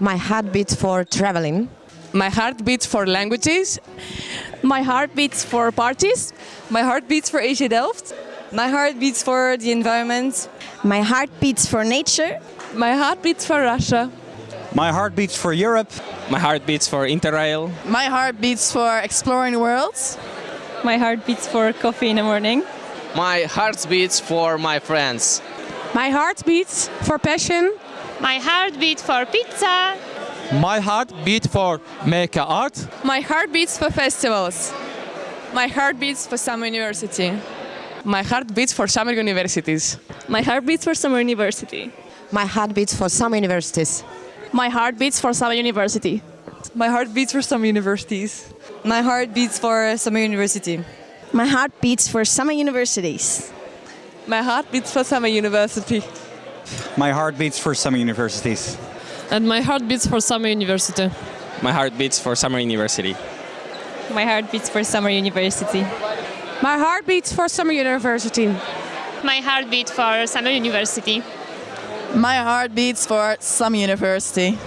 My heart beats for traveling. My heart beats for languages. My heart beats for parties. My heart beats for AEGEE Delft. My heart beats for the environment. My heart beats for nature. My heart beats for Russia. My heart beats for Europe. My heart beats for Interrail. My heart beats for exploring worlds. My heart beats for coffee in the morning. My heart beats for my friends. My heart beats for passion. My heart beats for pizza. My heart beats for make art. My heart beats for festivals. My heart beats for summer university. My heart beats for summer universities. My heart beats for summer university. My heart beats for some universities. My heart beats for summer university. My heart beats for some universities. My heart beats for summer university. My heart beats for summer universities. My heart beats for summer university. My heart beats for summer universities. And my heart beats for summer university. My heart beats for summer university. My heart beats for summer university. My heart beats for summer university. My heart beats for summer university. My heart beats for some university.